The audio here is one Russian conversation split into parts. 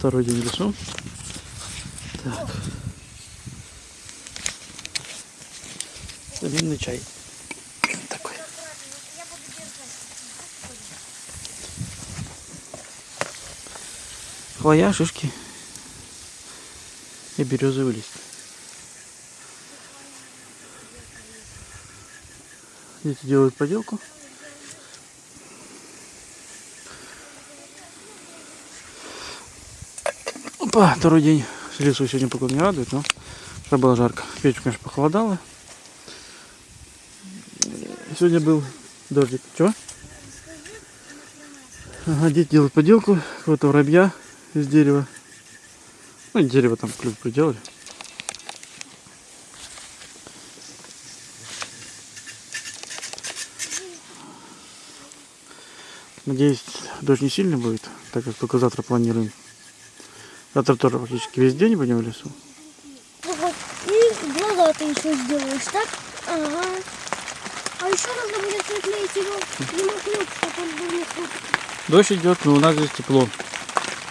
Второй день в лесу. Так. Винный чай. Такой. Хвоя, шишки и березовый лист. Дети делают поделку. Опа, второй день лесу сегодня погода не радует, но вчера было жарко. Вечером, конечно, похолодало. Сегодня был дождик. Чего? Ага, дети делают поделку. Вот воробья из дерева. Ну, дерево там клюв приделали. Надеюсь, дождь не сильный будет, так как только завтра планируем. Завтра тоже практически весь день будем в лесу. Вот. И глаза ты еще сделаешь, так? Ага. А еще нужно будет приклеить его климат чтобы он был не. Дождь идет, но у нас здесь тепло.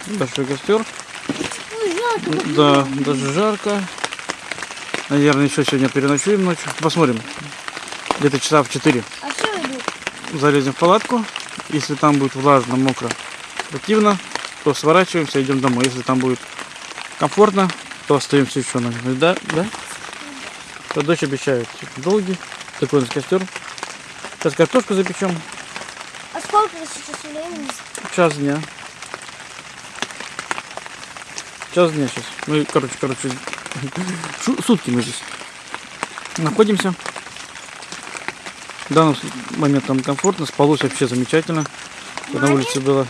Большой костер. Ой, жарко. Да, даже жарко. Наверное, еще сегодня переночуем ночью. Посмотрим. Где-то часа в 4 А все идут. залезем в палатку. Если там будет влажно, мокро, противно, то сворачиваемся, идем домой. Если там будет комфортно, то остаемся еще на ночь. Да, да? То дождь обещает долгий. Такой у нас костер. Сейчас картошку запечем. А сколько сейчас времени? Час дня. Час дня сейчас. Мы, короче, короче, сутки мы здесь находимся. В данный момент нам комфортно, спалось вообще замечательно. На улице было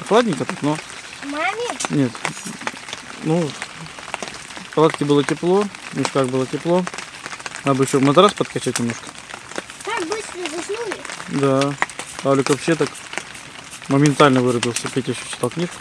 прохладненько, так, но Маме? нет. Ну, в палатке было тепло, в мешках было тепло. Надо бы еще матрас подкачать немножко. Так быстро заснули? Да. Павлик вообще так моментально вырубился. Петя еще читал книжку.